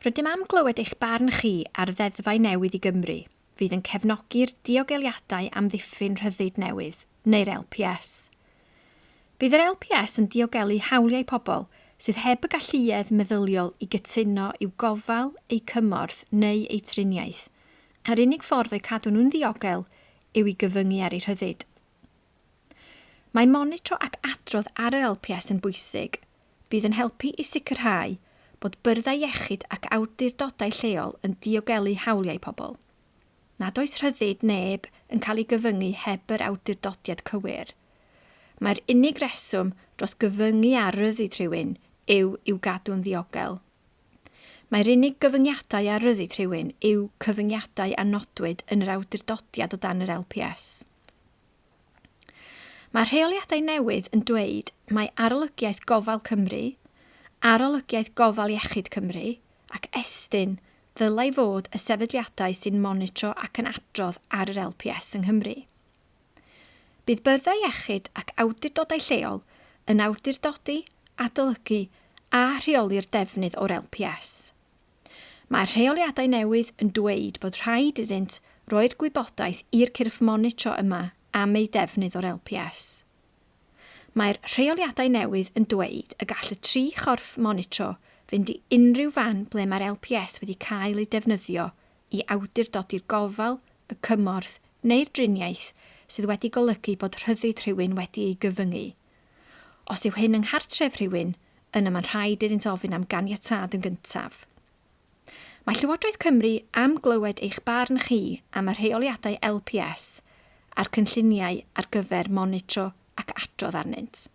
Rydym am glywed eich barn chi ar ddeddfau newydd i Gymru, fydd yn cefnogi'r diogeliadau am ddiffyn rhyddid newydd, neu'r LPS. Bydd yr LPS yn diogelu hawliau pobl sydd heb y galluedd meddyliol i gytuno i'w gofal, eu cymorth neu eu triniaeth, a'r unig ffordd o'i cadw nhw'n ddiogel yw i gyfyngu ar eu rhyddid. Mae monitro ac adrodd ar yr LPS yn bwysig, bydd yn helpu i sicrhau – bod byrddau iechyd ac awdurdodau lleol yn diogelu hawliau pobl. Nad oes rhyddid neb yn cael ei gyfyngu heb yr awdurdodiad cywir. Mae'r unig reswm dros gyfyngu ar ryddid rhywun yw i'w gadw'n ddiogel. Mae'r unig gyfyngiadau ar ryddid rhywun yw cyfyngiadau a nodwyd yn yr awdurdodiad o dan yr LPS. Mae'r rheoliadau newydd yn dweud mae arolygiaeth gofal Cymru, Arolygiaeth Gofal Iechyd Cymru ac Estyn ddylai fod y sefydliadau sy'n monitro ac yn adrodd ar yr LPS yng Nghymru. Bydd byddau iechyd ac awdurdodau lleol yn awdurdodi, adolygu a rheoli'r defnydd o'r LPS. Mae'r rheoliadau newydd yn dweud bod rhaid iddynt roi'r gwybodaeth i'r cyrff monitro yma am ei defnydd o'r LPS. Mae'r rheoliadau newydd yn dweud y gall y tri chorff monitro fynd i unrhyw fan ble mae'r LPS wedi cael ei defnyddio i awdurdodi'r gofal, y cymorth neu'r driniaeth sydd wedi golygu bod rhyddid rhywun wedi ei gyfyngu. Os yw hyn yng nghartref rhywun, yna mae'n rhaid iddynt ofyn am ganiatad yn gyntaf. Mae Llywodraeth Cymru am glywed eich barn chi am y rheoliadau LPS a'r cynlluniau ar gyfer monitro ac adrodd arnynt.